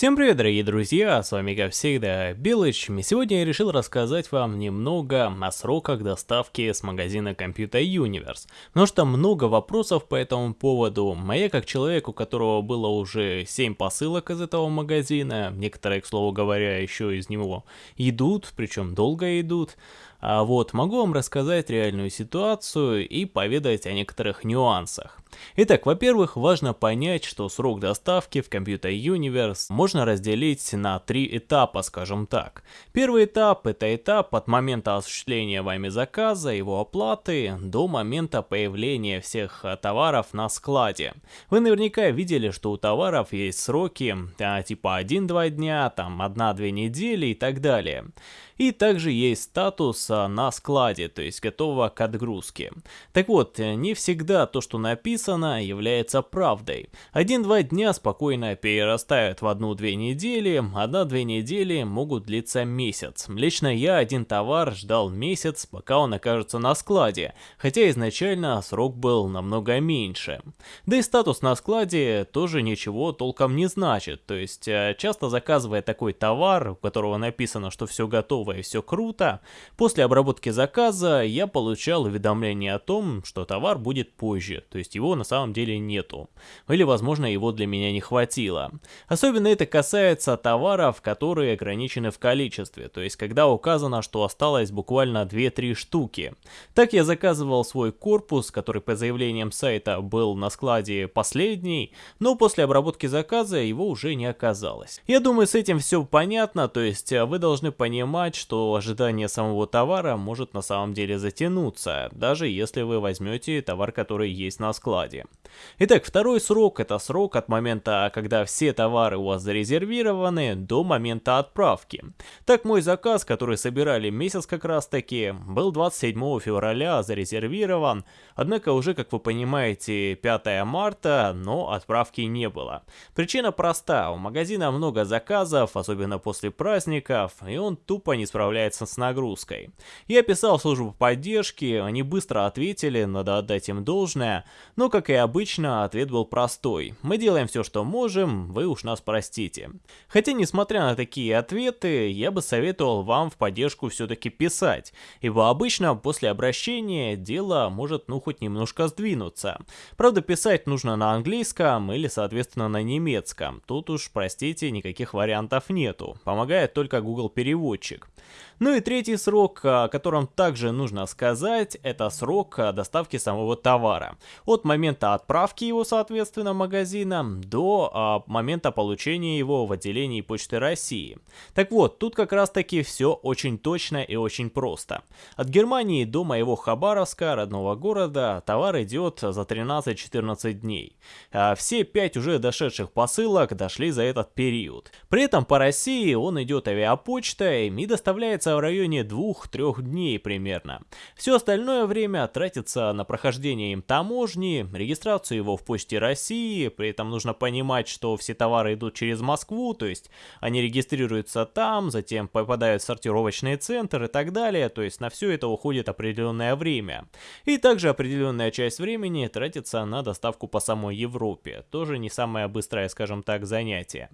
Всем привет, дорогие друзья, с вами как всегда Билыч, и сегодня я решил рассказать вам немного о сроках доставки с магазина Computer Universe, потому что много вопросов по этому поводу, а как человек, у которого было уже 7 посылок из этого магазина, некоторые, к слову говоря, еще из него идут, причем долго идут, а вот могу вам рассказать реальную ситуацию и поведать о некоторых нюансах. Итак, во-первых, важно понять, что срок доставки в Computer Universe можно разделить на три этапа, скажем так. Первый этап – это этап от момента осуществления вами заказа, его оплаты, до момента появления всех товаров на складе. Вы наверняка видели, что у товаров есть сроки а, типа 1-2 дня, там 1-2 недели и так далее. И также есть статус а, на складе, то есть готово к отгрузке. Так вот, не всегда то, что написано, является правдой. Один-два дня спокойно перерастают в одну-две недели, одна-две недели могут длиться месяц. Лично я один товар ждал месяц, пока он окажется на складе, хотя изначально срок был намного меньше. Да и статус на складе тоже ничего толком не значит, то есть а, часто заказывая такой товар, у которого написано, что все готово, готово и все круто, после обработки заказа я получал уведомление о том, что товар будет позже, то есть его на самом деле нету. Или возможно его для меня не хватило. Особенно это касается товаров, которые ограничены в количестве, то есть когда указано, что осталось буквально 2-3 штуки. Так я заказывал свой корпус, который по заявлениям сайта был на складе последний, но после обработки заказа его уже не оказалось. Я думаю с этим все понятно, то есть вы должны понимать, что ожидание самого товара может на самом деле затянуться, даже если вы возьмете товар, который есть на складе. Итак, второй срок это срок от момента, когда все товары у вас зарезервированы, до момента отправки. Так мой заказ, который собирали месяц как раз таки, был 27 февраля зарезервирован, однако уже, как вы понимаете, 5 марта, но отправки не было. Причина проста, у магазина много заказов, особенно после праздников, и он тупо не справляется с нагрузкой. Я писал службу поддержки, они быстро ответили, надо отдать им должное, но, как и обычно, ответ был простой. Мы делаем все, что можем, вы уж нас простите. Хотя, несмотря на такие ответы, я бы советовал вам в поддержку все-таки писать, ибо обычно после обращения дело может ну хоть немножко сдвинуться. Правда, писать нужно на английском или, соответственно, на немецком. Тут уж, простите, никаких вариантов нету. Помогает только Google переводчик. Ну и третий срок, о котором также нужно сказать, это срок доставки самого товара. От момента отправки его, соответственно, магазина до а, момента получения его в отделении Почты России. Так вот, тут как раз таки все очень точно и очень просто. От Германии до моего Хабаровска, родного города, товар идет за 13-14 дней. А все 5 уже дошедших посылок дошли за этот период. При этом по России он идет авиапочтой и доставляется в районе 2-3 дней примерно. Все остальное время тратится на прохождение им таможни, регистрацию его в Почте России, при этом нужно понимать, что все товары идут через Москву, то есть они регистрируются там, затем попадают в сортировочный центр и так далее, то есть на все это уходит определенное время. И также определенная часть времени тратится на доставку по самой Европе, тоже не самое быстрое, скажем так, занятие.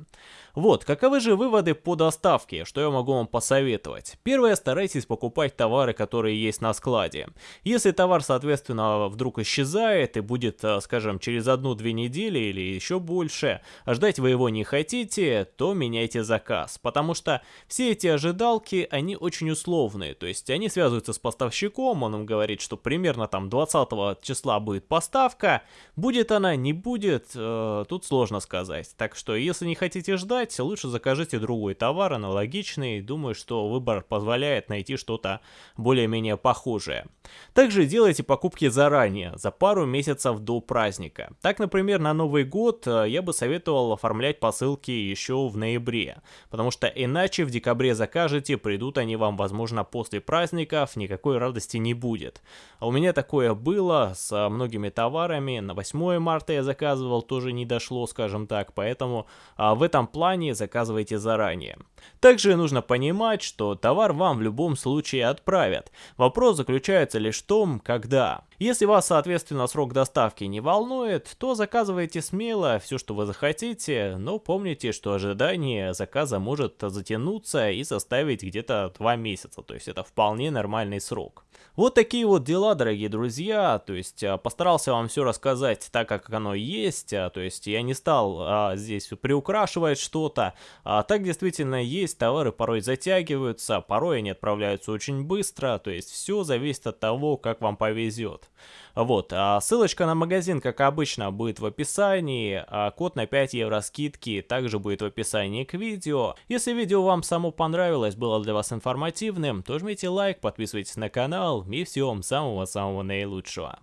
Вот, каковы же выводы по доставке, что я могу вам посоветовать? Первое, старайтесь покупать товары, которые есть на складе. Если товар, соответственно, вдруг исчезает и будет, э, скажем, через одну-две недели или еще больше, а ждать вы его не хотите, то меняйте заказ. Потому что все эти ожидалки, они очень условные. То есть они связываются с поставщиком, он им говорит, что примерно там 20 числа будет поставка. Будет она, не будет, э, тут сложно сказать. Так что если не хотите ждать, лучше закажите другой товар, аналогичный. Думаю, что выбор позволяет найти что-то более-менее похожее. Также делайте покупки заранее, за пару месяцев до праздника. Так, например, на Новый год э, я бы советовал оформлять посылки еще в ноябре, потому что иначе в декабре закажете, придут они вам, возможно, после праздников, никакой радости не будет. А у меня такое было с многими товарами, на 8 марта я заказывал, тоже не дошло, скажем так, поэтому а, в этом плане заказывайте заранее. Также нужно понимать, что товар вам в любом случае отправят. Вопрос заключается лишь в том, когда. Если вас, соответственно, срок доставки не волнует, то заказывайте смело все, что вы захотите, но помните, что ожидание заказа может затянуться и составить где-то 2 месяца, то есть это вполне нормальный срок. Вот такие вот дела, дорогие друзья, то есть а, постарался вам все рассказать так, как оно есть, а, то есть я не стал а, здесь приукрашивать что-то, а так действительно есть, товары порой затягиваются, порой они отправляются очень быстро, то есть все зависит от того, как вам повезет. Вот, а ссылочка на магазин, как обычно, будет в описании, а код на 5 евро скидки также будет в описании к видео. Если видео вам само понравилось, было для вас информативным, то жмите лайк, подписывайтесь на канал и всего вам самого-самого наилучшего.